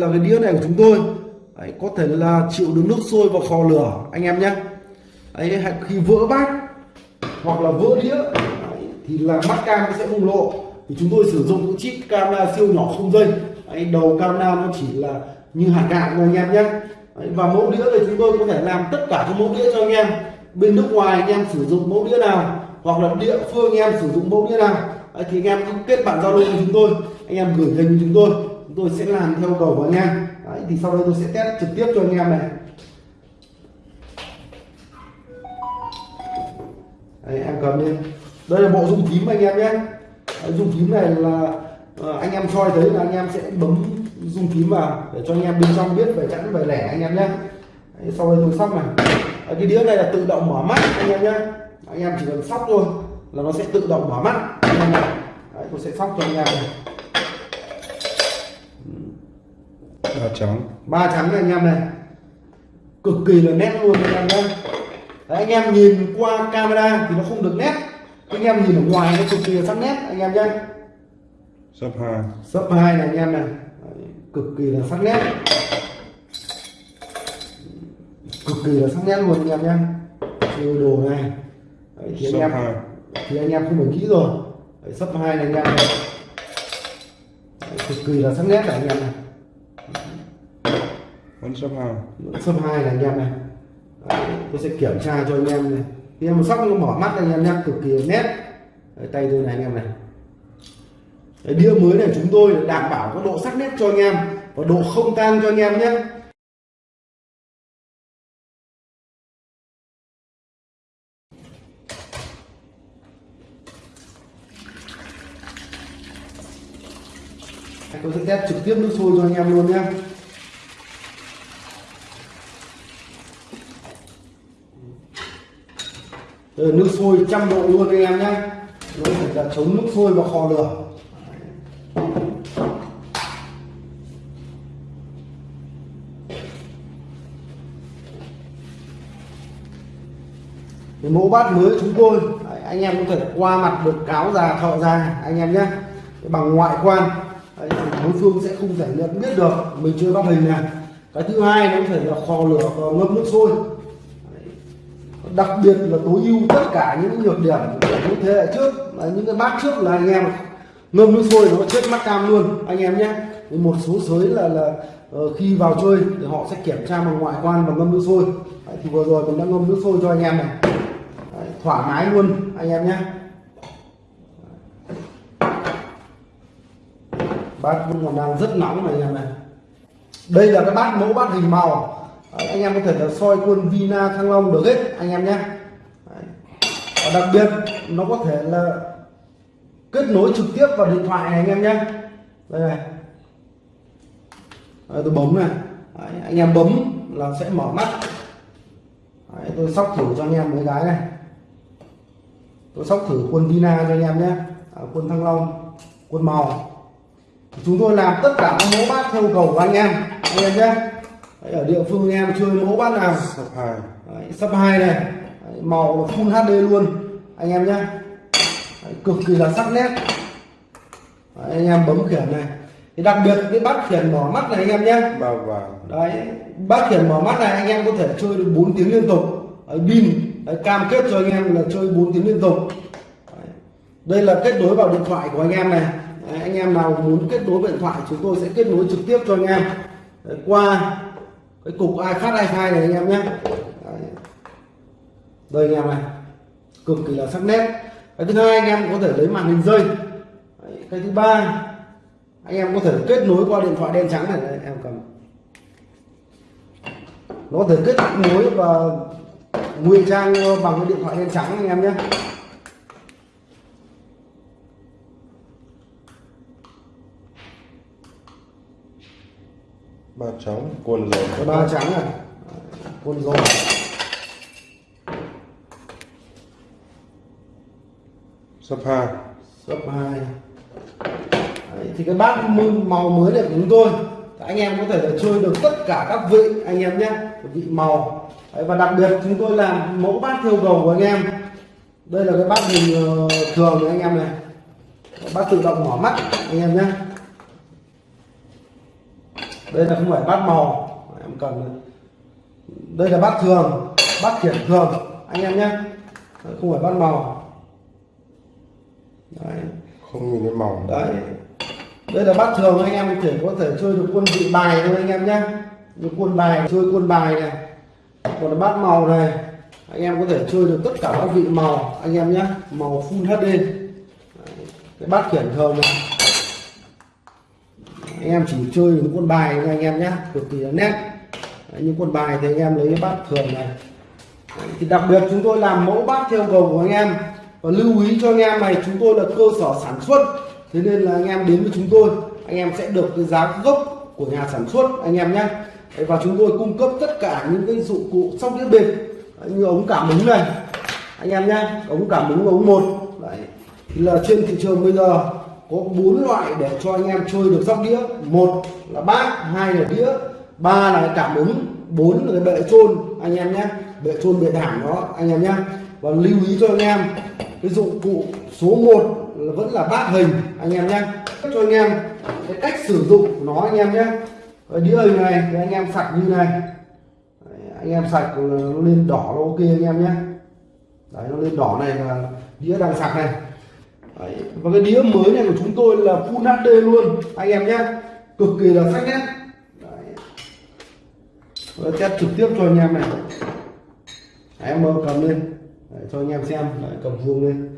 là cái đĩa này của chúng tôi. Đấy, có thể là chịu được nước sôi và khò lửa anh em nhé. Đấy, khi vỡ bát hoặc là vỡ đĩa đấy, thì là mắt cam nó sẽ bùng lộ. Thì chúng tôi sử dụng những chip camera siêu nhỏ không dây. Đấy, đầu camera nó chỉ là như hạt gạo thôi anh em nhé. Đấy, và mẫu đĩa thì chúng tôi có thể làm tất cả các mẫu đĩa cho anh em. Bên nước ngoài anh em sử dụng mẫu đĩa nào hoặc là địa phương anh em sử dụng mẫu đĩa nào. Đấy, thì anh em cứ kết bạn giao lưu với chúng tôi. Anh em gửi hình chúng tôi chúng tôi sẽ làm theo cầu của anh em. Đấy, thì sau đây tôi sẽ test trực tiếp cho anh em này. Đấy, em cầm lên đây là bộ dung tím anh em nhé. Dung tím này là ờ, anh em soi thấy là anh em sẽ bấm dung tím vào để cho anh em bên trong biết về chẵn về lẻ anh em nhé. Đấy, sau đây tôi sóc này. Đấy, cái đĩa này là tự động mở mắt anh em nhé. Anh em chỉ cần sóc thôi là nó sẽ tự động mở mắt. Anh em này Đấy, tôi sẽ sóc cho anh em này. Ba trắng. Ba trắng này anh em này. Cực kỳ là nét luôn anh em nhé. Đấy, anh em nhìn qua camera thì nó không được nét. Anh em nhìn ở ngoài nó cực kỳ là sắc nét anh em nhé. Sấp hai. Sấp hai này anh em này. Đấy, cực kỳ là sắc nét. Cực kỳ là sắc nét luôn anh em nhé. Siêu đồ này. Đấy, thì anh em hai. thì anh em không phải nghĩ rồi. Sấp hai này anh em này. Đấy, cực kỳ là sắc nét này anh em này vẫn sấp hai. Sấp hai này anh em này. Đấy, tôi sẽ kiểm tra cho anh em này. Anh em sóc nó bỏ mắt anh em nhé cực kỳ nét. Đấy, tay tôi này anh em này. Đấy, đĩa mới này chúng tôi đảm bảo có độ sắc nét cho anh em và độ không tan cho anh em nhé. Tôi sẽ test trực tiếp nước sôi cho anh em luôn nhé. Đây là nước sôi trăm độ luôn anh em nhé. Nó phải là chống nước sôi và kho lửa. Cái mẫu bát mới chúng tôi anh em có thể qua mặt được cáo già thọ già anh em nhé. Bằng ngoại quan đấy, đối phương sẽ không thể nhận biết được mình chưa bắt hình này. Cái thứ hai nó có thể là kho lửa và ngâm nước sôi đặc biệt là tối ưu tất cả những nhược điểm của những thế hệ trước. Là những cái bát trước là anh em ngâm nước sôi nó chết mắt cam luôn anh em nhé. Một số sới là là ờ, khi vào chơi thì họ sẽ kiểm tra bằng ngoại quan và ngâm nước sôi. Đấy, thì vừa rồi mình đã ngâm nước sôi cho anh em này. Đấy, thoải mái luôn anh em nhé. Bát vẫn còn đang rất nóng này anh em này. Đây là cái bát mẫu bát hình màu. Đấy, anh em có thể là soi quân Vina Thăng Long được hết anh em nhé. Và đặc biệt nó có thể là kết nối trực tiếp vào điện thoại này anh em nhé. Đây này. Đấy, tôi bấm này. Đấy, anh em bấm là sẽ mở mắt. Đấy, tôi sóc thử cho anh em mấy cái này. Tôi sóc thử quân Vina cho anh em nhé. À, quân Thăng Long quân màu. Chúng tôi làm tất cả các mẫu bát theo cầu của anh em anh em nhé. Đấy, ở địa phương em chơi mẫu bát nào. Sấp hai. Đấy, sắp hai này. Đấy, màu full HD luôn. Anh em nhé cực kỳ là sắc nét. Đấy, anh em bấm khiển này. Thì đặc biệt cái bát khiển mở mắt này anh em nhé ba vàng. Đấy bát khiển mở mắt này anh em có thể chơi được 4 tiếng liên tục. Pin. Cam kết cho anh em là chơi 4 tiếng liên tục. Đấy. đây là kết nối vào điện thoại của anh em này. Đấy, anh em nào muốn kết nối điện thoại chúng tôi sẽ kết nối trực tiếp cho anh em. Đấy, qua cái cục ai phát ai phai này anh em nhé. Đây anh em này. Cực kỳ là sắc nét. Cái thứ hai anh em có thể lấy màn hình rơi. Đấy, cái thứ ba anh em có thể kết nối qua điện thoại đen trắng này. Đấy, em cầm. Nó có thể kết nối và ngụy trang bằng cái điện thoại đen trắng anh em nhé. Ba trắng quần rồi cái ba trắng này con rồng sấp hai. Cấp 2 Đấy, thì cái bát màu mới này của chúng tôi. Anh em có thể là chơi được tất cả các vị anh em nhé. Vị màu. Đấy, và đặc biệt chúng tôi làm mẫu bát theo cầu của anh em. Đây là cái bát hình ờ, thường này anh em này. Bát tự động mở mắt anh em nhé đây là không phải bát màu em cầm này. đây là bát thường bát khiển thường. Anh em nhé. Không phải bát màu. Đấy. Không nhìn thấy màu. Đấy. Đây là bát thường anh em thể có thể chơi được quân vị bài thôi anh em nhé. Như quân bài chơi quân bài này. Còn là bát màu này anh em có thể chơi được tất cả các vị màu anh em nhé. Màu full HD Đấy, cái bát khiển thường này anh em chỉ chơi những quân bài nha anh em nhé cực kỳ nét. Đấy, những quân bài thì anh em lấy cái bát thường này. Đấy, thì đặc biệt chúng tôi làm mẫu bát theo cầu của anh em. Và lưu ý cho anh em này chúng tôi là cơ sở sản xuất. Thế nên là anh em đến với chúng tôi anh em sẽ được cái giá gốc của nhà sản xuất anh em nhé Đấy, và chúng tôi cung cấp tất cả những cái dụng cụ sóc đĩa bịp như ống cảm ứng này anh em nhé ống cảm ứng ống một. Đấy. Thì là trên thị trường bây giờ có bốn loại để cho anh em chơi được sóc đĩa. Một là bát hai là đĩa ba là cảm ứng bốn là cái bệ trôn. Anh em nhé bệ trôn bệ thảm đó anh em nhé. Và lưu ý cho anh em cái dụng cụ số 1 là vẫn là bát hình anh em nhé. Cho anh em cái cách sử dụng nó anh em nhé. Cái đĩa hình này thì anh em sạch như này. Đấy, anh em sạch nó lên đỏ nó ok anh em nhé. Đấy nó lên đỏ này là đĩa đang sạch này đấy. và cái đĩa mới này của chúng tôi là full HD luôn. Anh em nhé. Cực kỳ là sắc nét đấy. Và test trực tiếp cho anh em này. Đấy, em cầm lên. Đấy, cho anh em xem. Đấy, cầm vuông lên.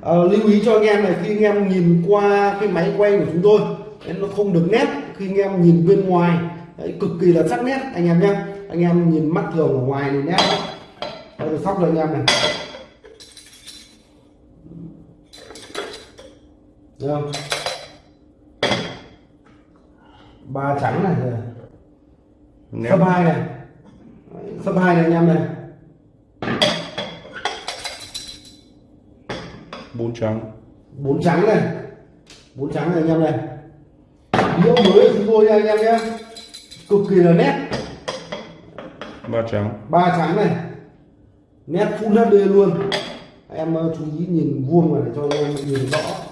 À, lưu ý cho anh em này khi anh em nhìn qua cái máy quay của chúng tôi đấy, nó không được nét khi anh em nhìn bên ngoài. Đấy, cực kỳ là sắc nét anh em nhé. Anh em nhìn mắt thường ở ngoài thì nét. Đấy, sóc rồi anh em này. Thấy không ba trắng này nét sấp hai này. Sấp hai này anh em này. Bốn trắng. Bốn trắng này. Bốn trắng này anh em này. Đĩa mới của chúng tôi nha anh em nhé. Cực kỳ là nét. Ba trắng. Ba trắng này. Nét full HD luôn. Em ờ, chú ý nhìn vuông vào để cho anh em nhìn rõ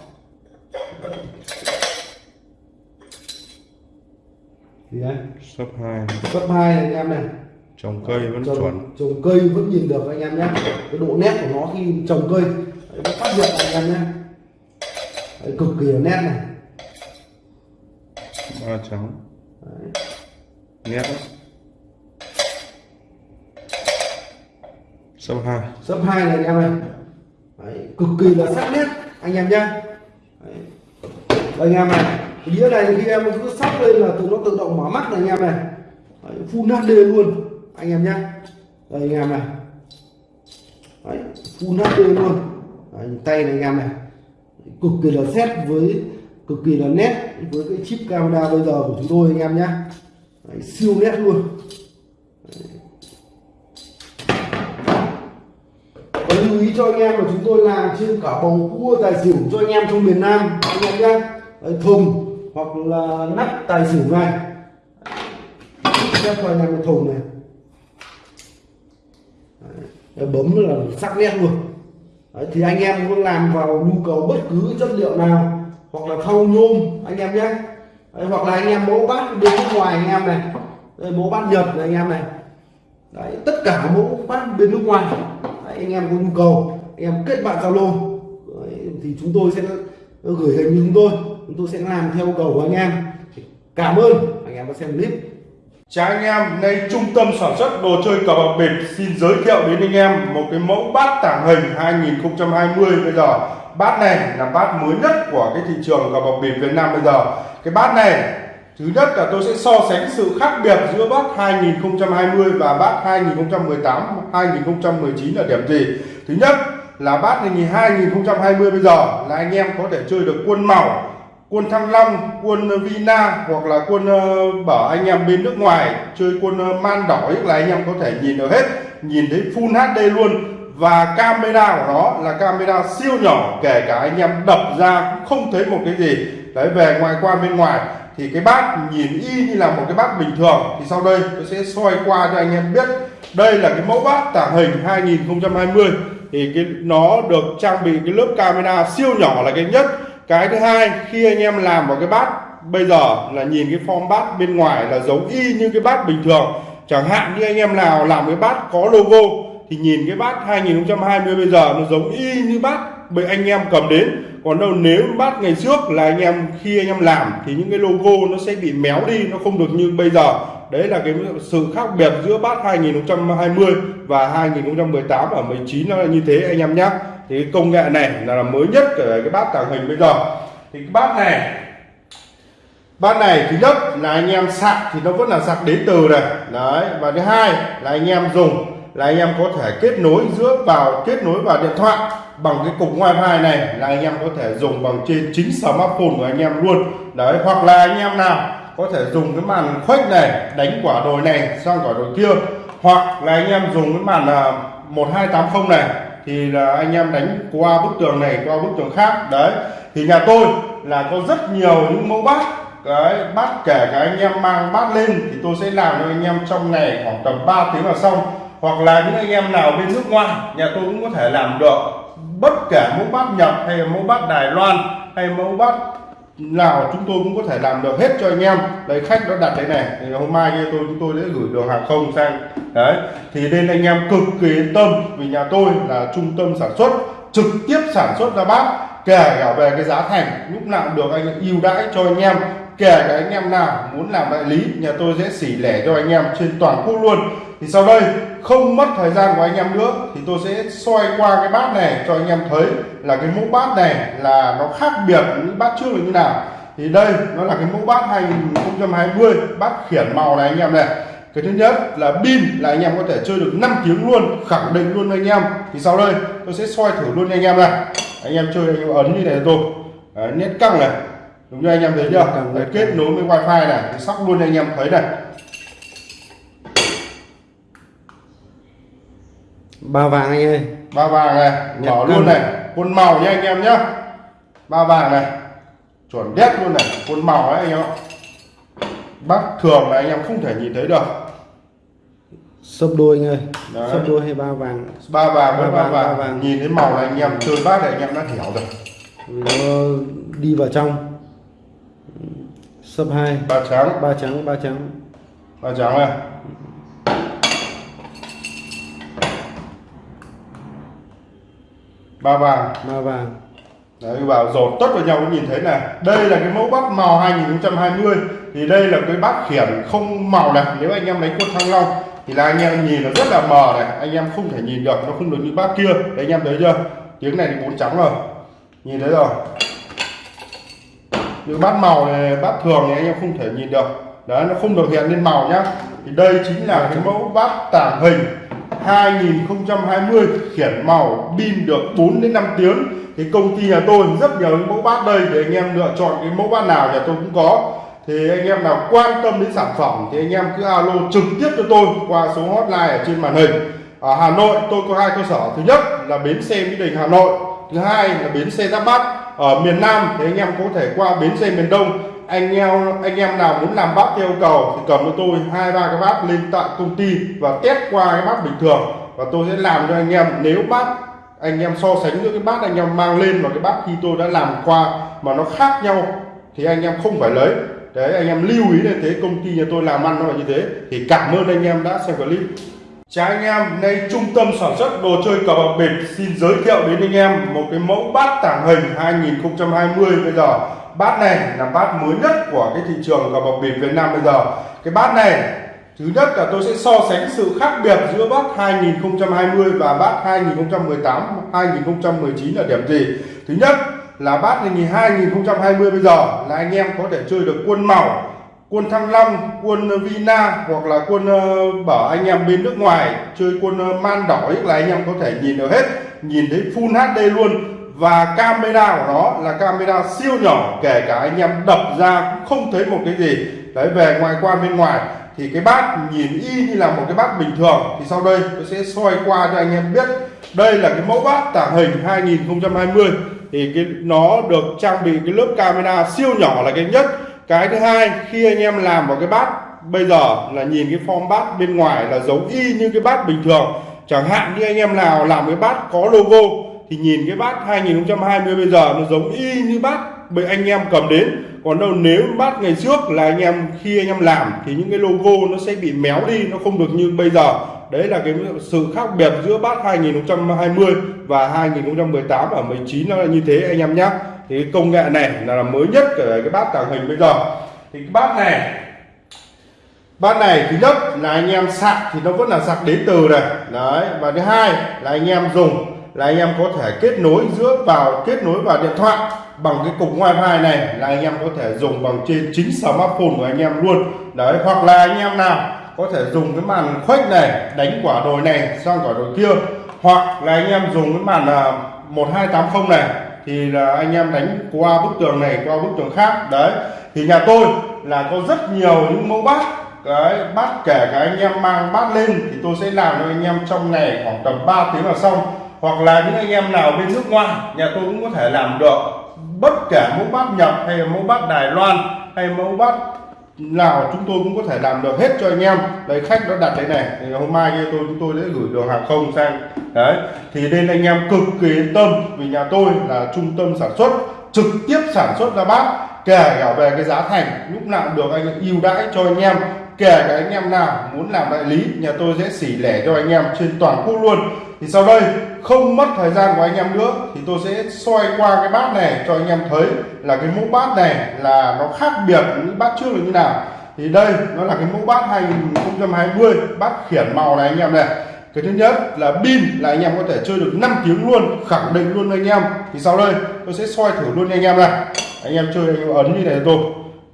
đấy. Sấp hai. Cấp hai anh em này. Trồng cây vẫn trồng, chuẩn. trồng cây vẫn nhìn được anh em nhé. Cái độ nét của nó khi trồng cây nó phát hiện anh em nhé. Đấy, cực kỳ nét này. Ba trắng. Đấy. nét. Đấy. sấp hai. Sấp hai này anh em này. Đấy, cực kỳ là sắc nét anh em nhé. Đấy. Đây, anh em này đĩa này khi em cứ sắp lên là tự nó tự động mở mắt này anh em này. Đấy, full HD luôn. Anh em nhé đây anh em này. Đấy, full HD luôn. Đấy, tay này anh em này. Cực kỳ là xét với cực kỳ là nét với cái chip camera bây giờ của chúng tôi anh em nhé đấy, siêu nét luôn. Và lưu ý cho anh em là chúng tôi làm trên cả bầu cua tài xỉu cho anh em trong miền Nam anh em nhé thùng hoặc là nắp tài xỉu này xếp vào nhà một thùng này. Đấy, bấm là sắc nét luôn. Đấy, thì anh em muốn làm vào nhu cầu bất cứ chất liệu nào hoặc là thau nhôm anh em nhé. Đấy, hoặc là anh em mẫu bát bên nước ngoài anh em này. Đây, mẫu bát nhật này anh em này. Đấy, tất cả mẫu bát bên nước ngoài. Đấy, anh em có nhu cầu anh em kết bạn zalo. Thì chúng tôi sẽ gửi hình như chúng tôi chúng tôi sẽ làm theo yêu cầu của anh em cảm ơn anh em đã xem clip Chào anh em, nay trung tâm sản xuất đồ chơi cờ bạc bịp xin giới thiệu đến anh em một cái mẫu bát tàng hình 2020 bây giờ. Bát này là bát mới nhất của cái thị trường cờ bạc bịp Việt Nam bây giờ. Cái bát này thứ nhất là tôi sẽ so sánh sự khác biệt giữa bát 2020 và bát 2018, 2019 là điểm gì. Thứ nhất là bát này 2020 bây giờ là anh em có thể chơi được quân màu quân thăng long, quân ờ, vina hoặc là quân ờ, bảo anh em bên nước ngoài chơi quân ờ, man đỏ là anh em có thể nhìn được hết, nhìn thấy full hd luôn. Và camera của nó là camera siêu nhỏ, kể cả anh em đập ra cũng không thấy một cái gì. Đấy, về ngoài qua bên ngoài thì cái bát nhìn y như là một cái bát bình thường. Thì sau đây tôi sẽ soi qua cho anh em biết. Đây là cái mẫu bát tàng hình 2020 thì cái, nó được trang bị cái lớp camera siêu nhỏ là cái nhất cái thứ hai, khi anh em làm vào cái bát bây giờ là nhìn cái form bát bên ngoài là giống y như cái bát bình thường. Chẳng hạn như anh em nào làm cái bát có logo thì nhìn cái bát 2020 bây giờ nó giống y như bát bởi anh em cầm đến. Còn đâu nếu bát ngày trước là anh em, khi anh em làm thì những cái logo nó sẽ bị méo đi, nó không được như bây giờ. Đấy là cái sự khác biệt giữa bát 2020 và 2018 và 19 nó là như thế anh em nhé thì cái công nghệ này là, mới nhất của cái bát tàng hình bây giờ. Thì cái bát này bát này thứ nhất là anh em sạc thì nó vẫn là sạc đến từ này. Đấy và thứ hai là anh em dùng là anh em có thể kết nối giữa vào kết nối vào điện thoại bằng cái cục wifi này là anh em có thể dùng bằng trên chính smartphone của anh em luôn. Đấy hoặc là anh em nào có thể dùng cái màn khuếch này đánh quả đồi này sang quả đồi kia hoặc là anh em dùng cái màn là 1280 này thì là anh em đánh qua bức tường này, qua bức tường khác. Đấy. Thì nhà tôi là có rất nhiều những mẫu bát. Cái bát kể cả anh em mang bát lên thì tôi sẽ làm cho anh em trong ngày khoảng tầm 3 tiếng là xong. Hoặc là những anh em nào bên nước ngoài, nhà tôi cũng có thể làm được. Bất kể mẫu bát Nhật hay mẫu bát Đài Loan hay mẫu bát nào chúng tôi cũng có thể làm được hết cho anh em. Đấy, khách nó đặt đấy này, thì hôm mai như tôi, chúng tôi sẽ gửi đường hàng không sang. Đấy, thì nên anh em cực kỳ yên tâm, vì nhà tôi là trung tâm sản xuất, trực tiếp sản xuất ra bát, kể cả về cái giá thành, lúc nào được anh ưu đãi cho anh em kể cả anh em nào muốn làm đại lý nhà tôi sẽ xỉ lẻ cho anh em trên toàn quốc luôn. Thì sau đây không mất thời gian của anh em nữa thì tôi sẽ xoay qua cái bát này cho anh em thấy là cái mẫu bát này là nó khác biệt những bát trước là như nào. Thì đây nó là cái mẫu bát 2020 bát khiển màu này anh em này. Cái thứ nhất là pin là anh em có thể chơi được 5 tiếng luôn khẳng định luôn anh em. Thì sau đây tôi sẽ xoay thử luôn anh em này. Anh em chơi anh em ấn như này tôi Đấy, nét căng này đúng như anh em thấy chưa? Đấy, kết nối với wifi này thì sóc luôn anh em thấy này. Ba vàng anh ơi. Ba vàng này mở cân. luôn này. Quân màu nha anh em nhé ba vàng này chuẩn đét luôn này. Quân màu ấy anh em ạ. Bác thường là anh em không thể nhìn thấy được. Sấp đôi anh ơi. Đấy. sấp đôi hay ba vàng? Ba vàng Ba ba vàng, vàng, ba vàng. nhìn thấy màu này anh em chơi bác này anh em đã hiểu rồi. Nó đi vào trong sấp hai. Ba trắng. Ba trắng ba trắng. Ba trắng này. Ba vàng. Ba vàng. Đấy, vào dồn tất vào nhau cũng nhìn thấy này. Đây là cái mẫu bát màu 2020 thì đây là cái bát khiển không màu này. Nếu anh em đánh quân thăng long thì là anh em nhìn nó rất là mờ này. Anh em không thể nhìn được nó không được như bát kia. Đấy anh em thấy chưa? Tiếng này thì bốn trắng rồi. Nhìn thấy rồi những bát màu này, bát thường thì anh em không thể nhìn được. Đấy, nó không được hiện lên màu nhá. Thì đây chính là cái mẫu bát tàng hình 2020 khiển màu pin được 4 đến 5 tiếng. Thì công ty nhà tôi rất nhiều những mẫu bát đây để anh em lựa chọn cái mẫu bát nào nhà tôi cũng có. Thì anh em nào quan tâm đến sản phẩm thì anh em cứ alo trực tiếp cho tôi qua số hotline ở trên màn hình. Ở Hà Nội tôi có hai cơ sở. Thứ nhất là bến xe Mỹ Đình Hà Nội, thứ hai là bến xe Giáp Bát ở miền Nam thì anh em có thể qua bến xe miền Đông. Anh em anh em nào muốn làm bát theo yêu cầu thì cầm cho tôi hai, ba cái bát lên tại công ty và test qua cái bát bình thường. Và tôi sẽ làm cho anh em. Nếu bát anh em so sánh giữa cái bát anh em mang lên và cái bát khi tôi đã làm qua mà nó khác nhau thì anh em không phải lấy. Đấy, anh em lưu ý là thế, công ty nhà tôi làm ăn nó là như thế. Thì cảm ơn anh em đã xem clip. Chào anh em, nay trung tâm sản xuất đồ chơi cờ bạc bịp xin giới thiệu đến anh em một cái mẫu bát tàng hình 2020 bây giờ. Bát này là bát mới nhất của cái thị trường cờ bạc bịp Việt Nam bây giờ. Cái bát này thứ nhất là tôi sẽ so sánh sự khác biệt giữa bát 2020 và bát 2018 2019 là điểm gì? Thứ nhất là bát 2020 bây giờ là anh em có thể chơi được quân màu quân thăng long, quân ờ, vina hoặc là quân ờ, bảo anh em bên nước ngoài chơi quân ờ, man đỏ ấy là anh em có thể nhìn được hết, nhìn thấy full hd luôn. Và camera của nó là camera siêu nhỏ, kể cả anh em đập ra cũng không thấy một cái gì. Đấy, về ngoài quan bên ngoài thì cái bát nhìn y như là một cái bát bình thường. Thì sau đây tôi sẽ soi qua cho anh em biết. Đây là cái mẫu bát tàng hình 2020 thì cái, nó được trang bị cái lớp camera siêu nhỏ là cái nhất cái thứ hai, khi anh em làm vào cái bát, bây giờ là nhìn cái form bát bên ngoài là giống y như cái bát bình thường. Chẳng hạn như anh em nào làm cái bát có logo thì nhìn cái bát 2020 bây giờ nó giống y như bát bởi anh em cầm đến. Còn đâu nếu bát ngày trước là anh em khi anh em làm thì những cái logo nó sẽ bị méo đi nó không được như bây giờ. Đấy là cái sự khác biệt giữa bát 2020 và 2018 và 19 nó là như thế anh em nhé thì cái công nghệ này là, là mới nhất của cái bát tàng hình bây giờ. Thì cái bát này bát này thứ nhất là anh em sạc thì nó vẫn là sạc đến từ này. Đấy và thứ hai là anh em dùng là anh em có thể kết nối giữa vào, kết nối vào điện thoại bằng cái cục wifi này. Là anh em có thể dùng bằng trên chính smartphone của anh em luôn. Đấy, hoặc là anh em nào có thể dùng cái màn khuếch này, đánh quả đồi này, sang quả đồi kia. Hoặc là anh em dùng cái màn là 1280 này, thì là anh em đánh qua bức tường này, qua bức tường khác. Đấy, thì nhà tôi là có rất nhiều những mẫu bát, cái bát kể cả anh em mang bát lên thì tôi sẽ làm cho anh em trong ngày khoảng tầm 3 tiếng là xong hoặc là những anh em nào bên nước ngoài, nhà tôi cũng có thể làm được. Bất kể mẫu bát Nhật hay là mẫu bát Đài Loan hay mẫu bát nào chúng tôi cũng có thể làm được hết cho anh em. Đấy, khách nó đặt đấy này, thì hôm mai kia tôi, chúng tôi sẽ gửi đường hàng không sang. Đấy, thì nên anh em cực kỳ yên tâm, vì nhà tôi là trung tâm sản xuất, trực tiếp sản xuất ra bát, kể cả về cái giá thành, lúc nào được anh ưu đãi cho anh em kể cả anh em nào muốn làm đại lý nhà tôi sẽ xỉ lẻ cho anh em trên toàn quốc luôn. Thì sau đây không mất thời gian của anh em nữa thì tôi sẽ xoay qua cái bát này cho anh em thấy là cái mẫu bát này là nó khác biệt với những bát trước là như nào. Thì đây nó là cái mẫu bát 2020 bát khiển màu này anh em này. Cái thứ nhất là pin là anh em có thể chơi được 5 tiếng luôn khẳng định luôn anh em. Thì sau đây tôi sẽ xoay thử luôn anh em này. Anh em chơi anh em ấn như này tôi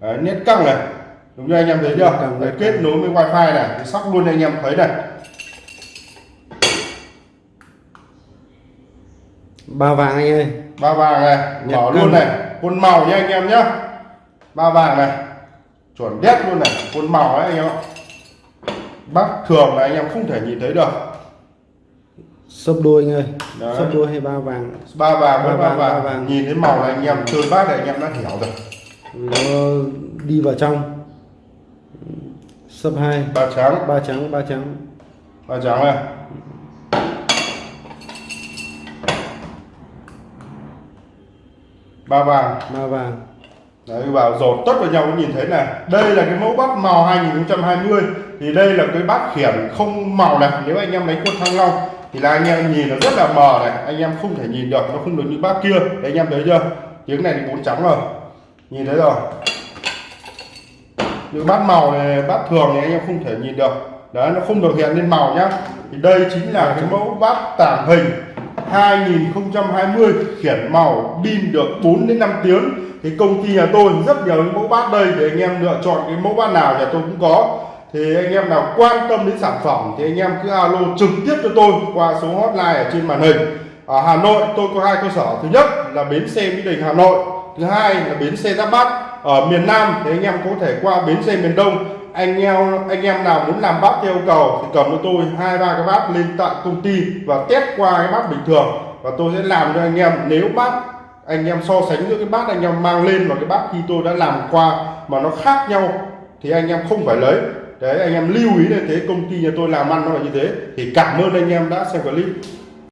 Đấy, nét căng này đúng như anh em thấy chưa? Đấy, kết nối với wifi này sóc luôn anh em thấy này. Ba vàng anh ơi. Ba vàng này mở cân. luôn này. Quân màu nha anh em nhá. Ba vàng này chuẩn đét luôn này. Quân màu ấy anh em ạ. Bác thường là anh em không thể nhìn thấy được. Sấp đôi anh ơi. Đấy. sấp đôi hay ba vàng? Ba vàng Ba ba vàng, vàng, ba vàng. nhìn thấy màu này anh em chơi bác này anh em đã hiểu rồi. Nó đi vào trong sấp hai. Ba trắng. Ba trắng ba trắng. Ba trắng này. Ba vàng. Ba vàng. Đấy vào dột tất vào nhau cũng nhìn thấy này. Đây là cái mẫu bát màu 2020 Thì đây là cái bát khiển không màu này. Nếu anh em đánh quân thăng long Thì là anh em nhìn nó rất là mờ này. Anh em không thể nhìn được Nó không được như bát kia. Đấy anh em thấy chưa? Tiếng này thì bốn trắng rồi. Nhìn thấy rồi những bát màu này, bát thường thì anh em không thể nhìn được. Đấy, nó không được hiện lên màu nhá. Thì đây chính là cái mẫu bát tàng hình 2020 khiển màu pin được 4 đến 5 tiếng. Thì công ty nhà tôi rất nhiều những mẫu bát đây để anh em lựa chọn cái mẫu bát nào nhà tôi cũng có. Thì anh em nào quan tâm đến sản phẩm thì anh em cứ alo trực tiếp cho tôi qua số hotline ở trên màn hình. Ở Hà Nội tôi có hai cơ sở. Thứ nhất là bến xe Mỹ Đình Hà Nội, thứ hai là bến xe Giáp Bát ở miền Nam thì anh em có thể qua bến xe miền Đông. Anh em anh em nào muốn làm bát theo yêu cầu thì cầm cho tôi hai, ba cái bát lên tại công ty và test qua cái bát bình thường. Và tôi sẽ làm cho anh em. Nếu bát anh em so sánh giữa cái bát anh em mang lên và cái bát khi tôi đã làm qua mà nó khác nhau thì anh em không phải lấy. Đấy, anh em lưu ý là thế, công ty nhà tôi làm ăn nó là như thế. Thì cảm ơn anh em đã xem clip.